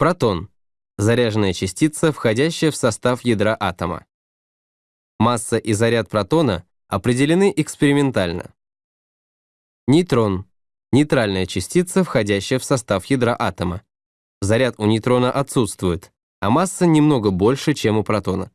Протон – заряженная частица, входящая в состав ядра атома. Масса и заряд протона определены экспериментально. Нейтрон – нейтральная частица, входящая в состав ядра атома. Заряд у нейтрона отсутствует, а масса немного больше, чем у протона.